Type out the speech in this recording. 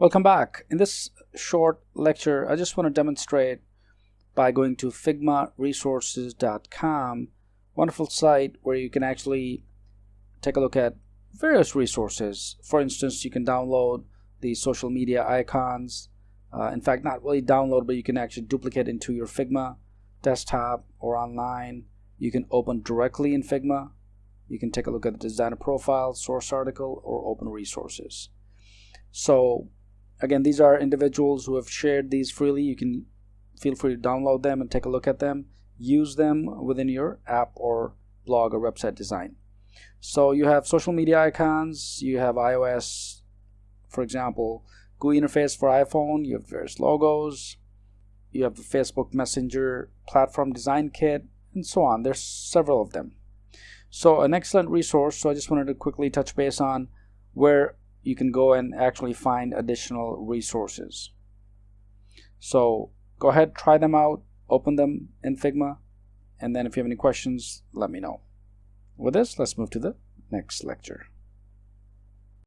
Welcome back. In this short lecture, I just want to demonstrate by going to figmaresources.com, wonderful site where you can actually take a look at various resources. For instance, you can download the social media icons. Uh, in fact, not really download, but you can actually duplicate into your Figma desktop or online. You can open directly in Figma. You can take a look at the designer profile, source article, or open resources. So again these are individuals who have shared these freely. You can feel free to download them and take a look at them. Use them within your app or blog or website design. So you have social media icons you have ios for example GUI interface for iphone you have various logos you have the facebook messenger platform design kit and so on. There's several of them. So an excellent resource so i just wanted to quickly touch base on where you can go and actually find additional resources. So go ahead, try them out, open them in Figma, and then if you have any questions, let me know. With this, let's move to the next lecture.